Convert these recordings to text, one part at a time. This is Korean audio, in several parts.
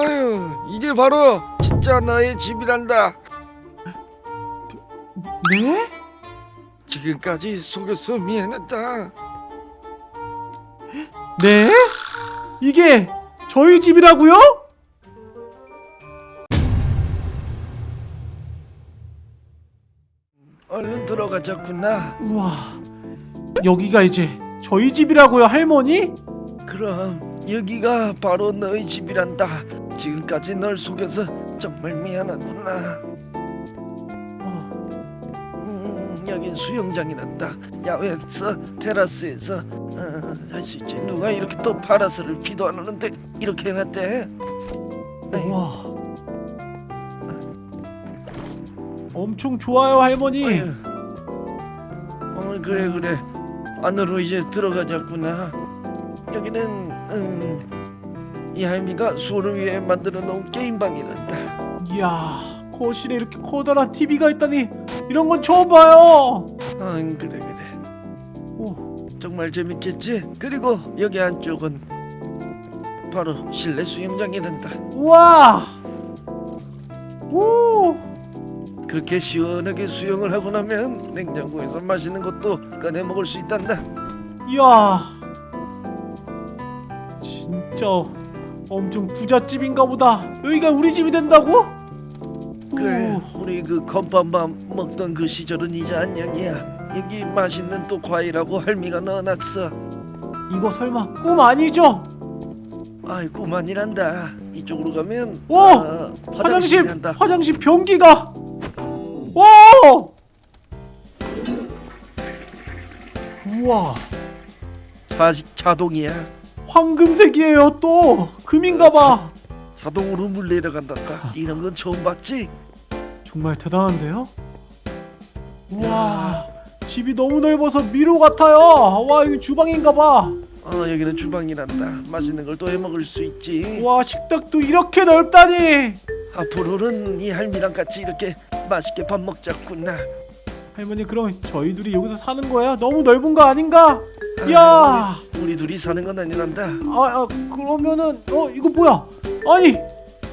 아유 이게 바로 진짜 나의 집이란다 네? 지금까지 속여서 미안하다 네? 이게 저희 집이라고요? 얼른 들어가자꾸나 우와 여기가 이제 저희 집이라고요 할머니? 그럼 여기가 바로 너희 집이란다 지금까지 널 속여서 정말 미안하구나. 어, 음, 여긴 수영장이란다. 야외에서 테라스에서 어, 할수 있지. 누가 이렇게 또 파라솔을 비도 안 오는데 이렇게 해놨대? 우와. 엄청 좋아요 할머니. 어 그래 그래. 안으로 이제 들어가자꾸나. 여기는 음, 이 할미가 수호를 위해 만들어 놓은 게임방이란다. 이야 거실에 이렇게 커다란 TV가 있다니 이런 건 처음 봐요. 아 그래 그래. 오, 정말 재밌겠지? 그리고 여기 안쪽은 바로 실내 수영장이란다. 우와! 오! 그렇게 시원하게 수영을 하고 나면 냉장고에서 맛있는 것도 꺼내 먹을 수 있단다. 이야. 진짜 엄청 부잣집인가 보다. 여기가 우리 집이 된다고? 그래 오, 우리 그 건빵밥 먹던 그 시절은 이제 안녕이야. 여기 맛있는 또 과일하고 할미가 넣어놨어. 이거 설마 꿈 아니죠? 아이고 만이란다. 이쪽으로 가면 오! 아, 화장실 화장실이란다. 화장실 변기가 오! 우와! 자, 자동이야 황금색이에요 또. 금인가봐. 자동으로 물 내려간단다 이런 건 처음 봤지? 정말 대단한데요? 우와 집이 너무 넓어서 미로 같아요. 와 이거 주방인가봐. 어 여기는 주방이란다. 맛있는 걸 또 해먹을 수 있지. 와 식탁도 이렇게 넓다니. 앞으로는 이 할미랑 같이 이렇게 맛있게 밥 먹자꾸나. 할머니 그럼 저희 둘이 여기서 사는 거예요? 너무 넓은 거 아닌가? 아, 야 우리, 둘이 사는 건 아니란다 아, 아 그러면은 어 이거 뭐야? 아니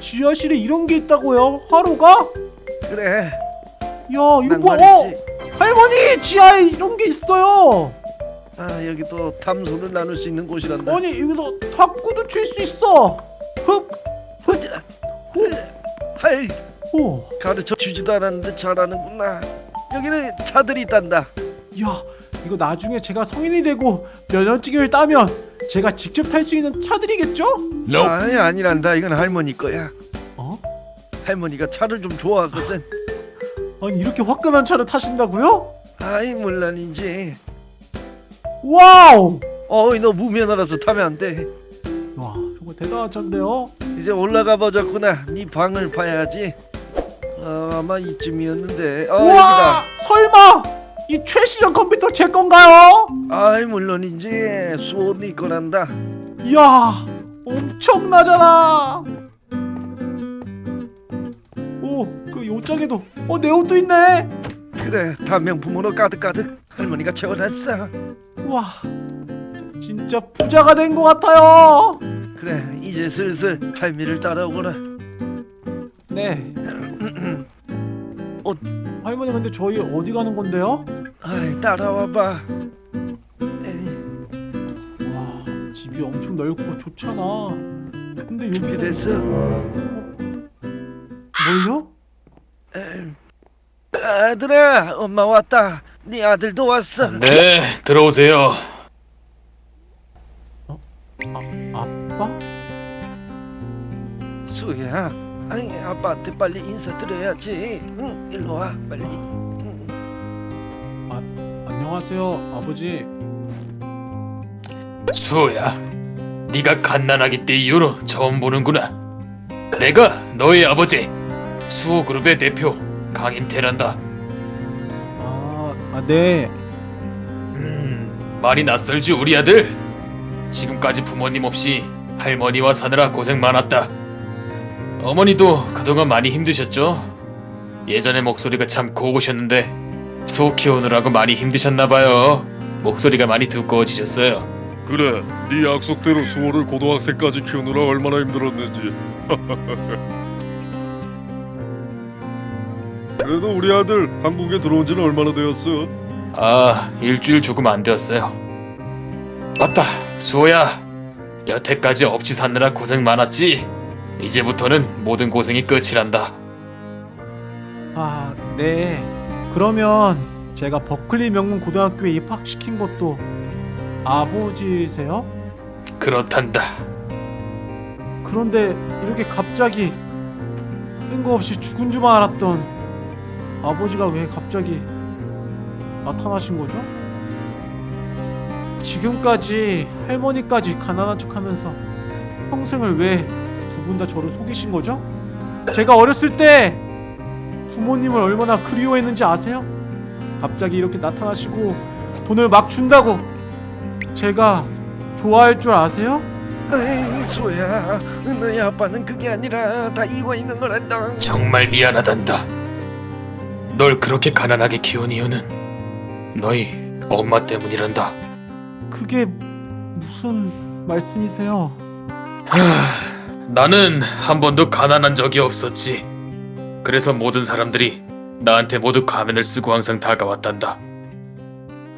지하실에 이런 게 있다고요? 하루가? 그래 야 이거 난 뭐? 어 할머니 지하에 이런 게 있어요. 아 여기 또 담소를 나눌 수 있는 곳이란다 아니 여기도 탁구도 칠 수 있어. 흡. 흐자, 하이 오. 가르쳐 주지도 않았는데 잘하는구나 여기는 차들이 있단다 야 이거 나중에 제가 성인이 되고 면허증을 따면 제가 직접 탈 수 있는 차들이겠죠? 아니 아니란다. 이건 할머니 거야. 어? 할머니가 차를 좀 좋아하거든. 아니 이렇게 화끈한 차를 타신다고요? 아이 물론이지 와우. 어이 너 무면허라서 타면 안돼. 와 정말 대단한 차인데요. 이제 올라가 보자꾸나. 네 방을 봐야지. 어, 아마 이쯤이었는데. 아 우와! 여기다. 설마 이 최신형 컴퓨터 제 건가요? 아이 물론이지 수호 네 거란다. 이야 엄청나잖아. 오그 요짝에도 어내 옷도 있네. 그래 다 명품으로 가득가득 할머니가 채워놨어. 우와 진짜 부자가 된 것 같아요. 그래 이제 슬슬 할미를 따라오거라. 네. 어. 할머니 근데 저희 어디 가는 건데요? 아이 따라와봐 에이, 와 집이 엄청 넓고 좋잖아 근데 여기 준비됐어 뭘요? 에이. 아들아 엄마 왔다 네 아들도 왔어 네, 들어오세요. 아빠? 수야 아니 아빠한테 빨리 인사드려야지 응 일로 와 빨리 응. 안녕하세요 아버지 수호야, 네가 갓난아기 때 이후로 처음 보는구나. 내가 너의 아버지, 수호그룹의 대표 강인태란다. 아, 아 네. 음, 많이 낯설지 우리 아들? 지금까지 부모님 없이 할머니와 사느라 고생 많았다. 어머니도 그동안 많이 힘드셨죠? 예전에 목소리가 참 고우셨는데 소 키우느라고 많이 힘드셨나봐요. 목소리가 많이 두꺼워지셨어요. 그래, 네 약속대로 수호를 고등학생까지 키우느라 얼마나 힘들었는지. 그래도 우리 아들 한국에 들어온 지는 얼마나 되었어? 아, 일주일 조금 안 되었어요. 맞다, 수호야. 여태까지 없이 사느라 고생 많았지. 이제부터는 모든 고생이 끝이란다. 아, 네. 그러면 제가 버클리 명문 고등학교에 입학시킨 것도 아버지세요? 그렇단다. 그런데 이렇게 갑자기 뜬금없이 죽은 줄만 알았던 아버지가 왜 갑자기 나타나신 거죠? 지금까지 할머니까지 가난한 척하면서 평생을 왜두 분 다 저를 속이신 거죠? 제가 어렸을 때 부모님을 얼마나 그리워했는지 아세요? 갑자기 이렇게 나타나시고 돈을 막 준다고 제가 좋아할 줄 아세요? 에이 수호야 너희 아빠는 그게 아니라 다 이거 있는 걸 안다 정말 미안하단다. 널 그렇게 가난하게 키운 이유는 너희 엄마 때문이란다. 그게 무슨 말씀이세요? 하, 나는 한 번도 가난한 적이 없었지. 그래서 모든 사람들이 나한테 모두 가면을 쓰고 항상 다가왔단다.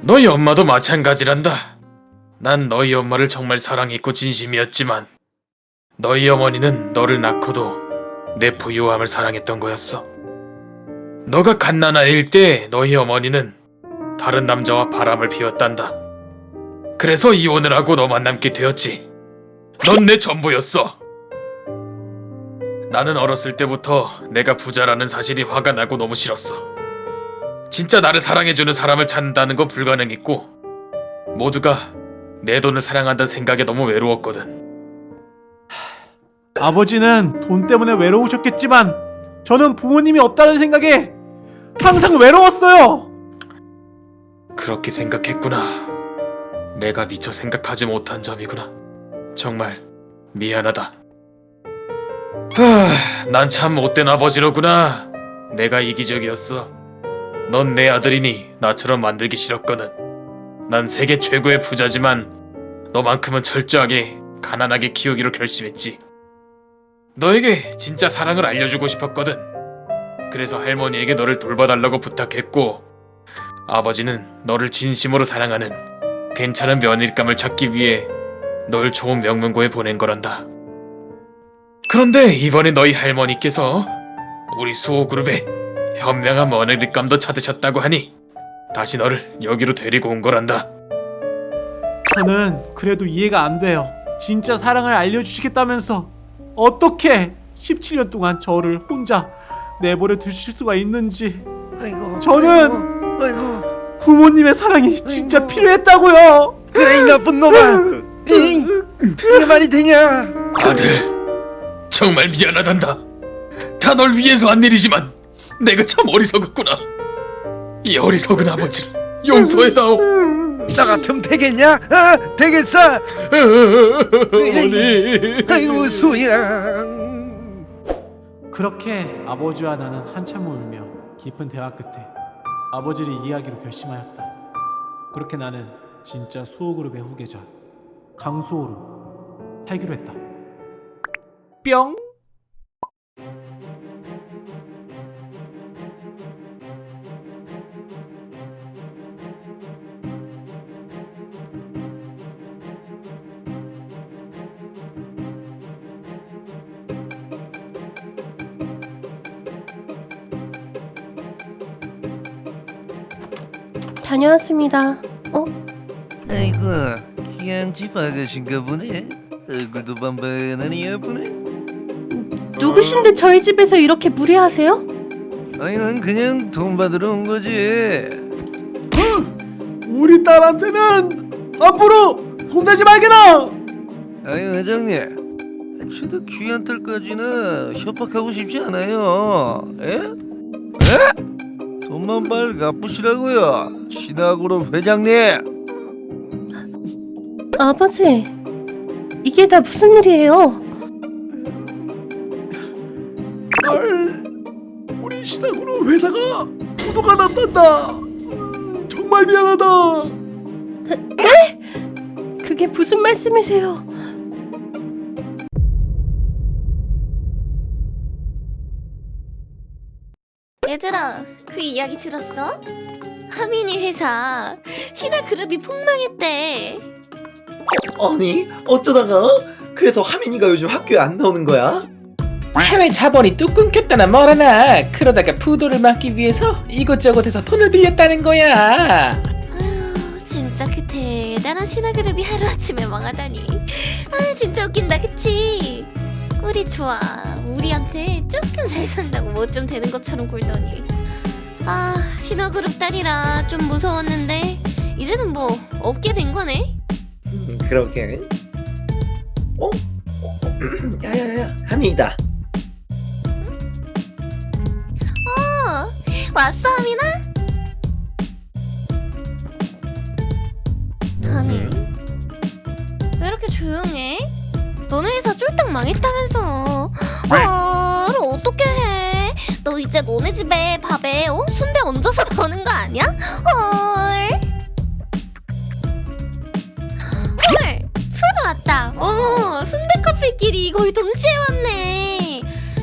너희 엄마도 마찬가지란다. 난 너희 엄마를 정말 사랑했고 진심이었지만 너희 어머니는 너를 낳고도 내 부유함을 사랑했던 거였어. 너가 갓난아이일 때 너희 어머니는 다른 남자와 바람을 피웠단다. 그래서 이혼을 하고 너만 남게 되었지. 넌 내 전부였어. 나는 어렸을 때부터 내가 부자라는 사실이 화가 나고 너무 싫었어. 진짜 나를 사랑해주는 사람을 찾는다는 건 불가능했고, 모두가 내 돈을 사랑한다는 생각에 너무 외로웠거든. 아버지는 돈 때문에 외로우셨겠지만 저는 부모님이 없다는 생각에 항상 외로웠어요. 그렇게 생각했구나. 내가 미처 생각하지 못한 점이구나. 정말 미안하다. 하, 난참 못된 아버지로구나. 내가 이기적이었어. 넌 내 아들이니 나처럼 만들기 싫었거든. 난 세계 최고의 부자지만 너만큼은 철저하게 가난하게 키우기로 결심했지. 너에게 진짜 사랑을 알려주고 싶었거든. 그래서 할머니에게 너를 돌봐달라고 부탁했고 아버지는 너를 진심으로 사랑하는 괜찮은 며느리감을 찾기 위해 널 좋은 명문고에 보낸 거란다. 그런데 이번에 너희 할머니께서 우리 수호그룹에 현명한 며느리감도 찾으셨다고 하니 다시 너를 여기로 데리고 온 거란다. 저는 그래도 이해가 안 돼요. 진짜 사랑을 알려주시겠다면서 어떻게 17년 동안 저를 혼자 내버려 두실 수가 있는지 아이고 저는- 아이고, 아이고 부모님의 사랑이 진짜 아이고. 필요했다고요. 그래 이 나쁜 놈아 이, 그게 말이 되냐 아들, 정말 미안하단다. 다 널 위해서 한 일이지만 내가 참 어리석었구나. 이 어리석은 아버지를 용서해다오. 나 같으면 되겠냐 아, 되겠어 어머니. 아이고 수호야 그렇게 아버지와 나는 한참을 울며 깊은 대화 끝에 아버지를 이해하기로 결심하였다. 그렇게 나는 진짜 수호그룹의 후계자 강수호로 살기로 했다. 뿅. 다녀왔습니다. 어? 아이고 귀한 집 아가씨인가 보네 얼굴도 반반하니 예쁘네 누구신데 저희 집에서 이렇게 무례하세요? 아니 난 그냥 돈 받으러 온 거지 우리 딸한테는 앞으로 손대지 말게나. 아니 회장님 저도 귀한 딸까지는 협박하고 싶지 않아요 에? 에? 돈만 빨리 갚으시라고요 신화그룹 회장님 아버지, 이게 다 무슨 일이에요? 회사가 부도가 났단다. 음, 정말 미안하다. 그, 그게 무슨 말씀이세요? 얘들아, 그 이야기 들었어? 하민이 회사 신화 그룹이 폭망했대. 아니 어쩌다가 그래서 하민이가 요즘 학교에 안 나오는 거야? 해외 자본이 뚝 끊겼다나 뭐라나 그러다가 부도를 막기 위해서 이것저것 해서 돈을 빌렸다는 거야 아휴, 진짜 그 대단한 신화 그룹이 하루 아침에 망하다니. 아, 진짜 웃긴다, 그치? 우리 좋아. 우리한테 조금 잘 산다고 뭐 좀 되는 것처럼 굴더니. 아, 신화 그룹 딸이라 좀 무서웠는데 이제는 뭐 없게 된 거네. 음, 그러게 어? 어? 어, 야야야 하민이다 왔어, 하민아? 하민, 왜 이렇게 조용해? 너네 회사 쫄딱 망했다면서? 아, 어떻게 해? 너 이제 너네 집에 밥에 어? 순대 얹어서 넣는 거 아니야? 헐. 헐, 수도 왔다. 어머, 순대 커플끼리 거의 동시에 왔네.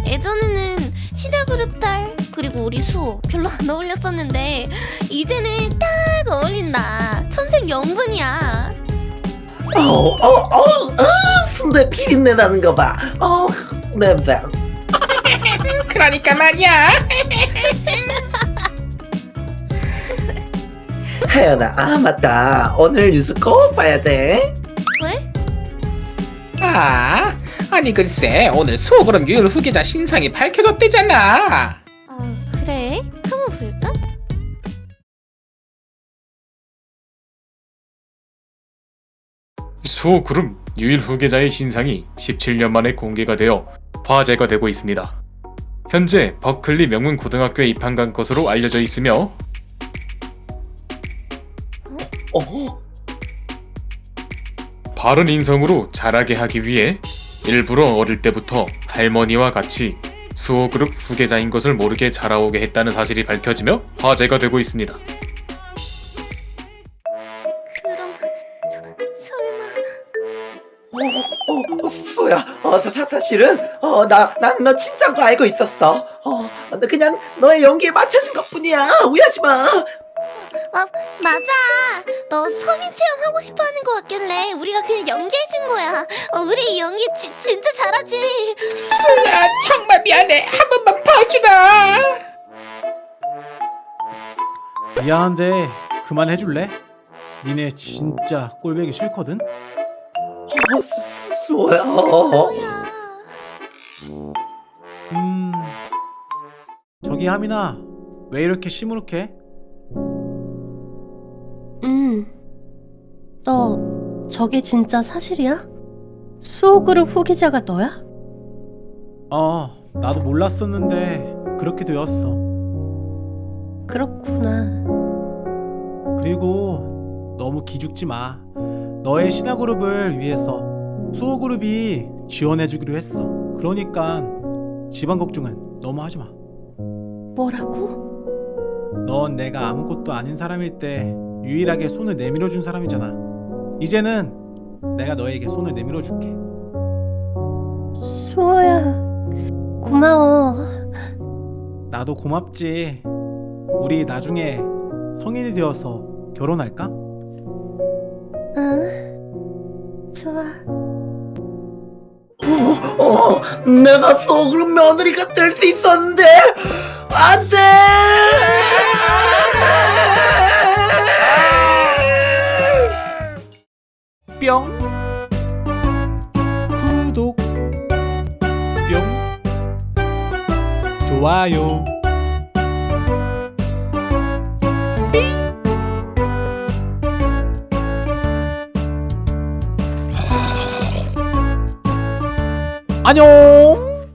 예전에는 시대그룹 딸 그리고 우리 수 별로 안 어울렸었는데 이제는 딱 어울린다. 천생 영분이야. 어어어 어, 순대 비린내 나는 거봐어 냄새. 그러니까 말이야. 하연아 아 맞다. 오늘 뉴스 꼭 봐야 돼. 왜? 아 아니 글쎄. 오늘 수호그룹 유일 후계자 신상이 밝혀졌대잖아 수호 그룹 유일 후계자의 신상이 17년 만에 공개가 되어 화제가 되고 있습니다. 현재 버클리 명문 고등학교에 입학한 것으로 알려져 있으며 어? 바른 인성으로 자라게 하기 위해 일부러 어릴 때부터 할머니와 같이 수호 그룹 후계자인 것을 모르게 자라오게 했다는 사실이 밝혀지며 화제가 되고 있습니다. 어, 사, 사- 사실은, 어, 나, 나는 너 진짜인 거 알고 있었어. 어, 나 그냥 너의 연기에 맞춰진 것 뿐이야. 오해하지 마. 아 맞아 너 서민 체험 하고 싶어하는 거 같길래 우리가 그냥 연기해준 거야 어, 우리 연기 지, 진짜 잘하지 수야 정말 미안해 한 번만 봐주라 미안한데 그만해줄래? 니네 진짜 꼴배기 싫거든? 어. 어, 뭐야 음... 저기 하민아 왜 이렇게 시무룩해? 음. 너 저게 진짜 사실이야? 수호그룹 후기자가 너야? 어 나도 몰랐었는데 그렇게 되었어 그렇구나. 그리고 너무 기죽지 마 너의 신화그룹을 위해서 수호그룹이 지원해주기로 했어 그러니까 집안 걱정은 너무 하지 마 뭐라고? 넌 내가 아무것도 아닌 사람일 때 유일하게 손을 내밀어 준 사람이잖아. 이제는 내가 너에게 손을 내밀어 줄게. 수호야. 고마워. 나도 고맙지. 우리 나중에 성인이 되어서 결혼할까? 응. 좋아. 어, 어, 내가 소그룹 며느리가 될 수 있었는데, 안 돼! 뿅. 구독. 뿅. 좋아요. 안녕.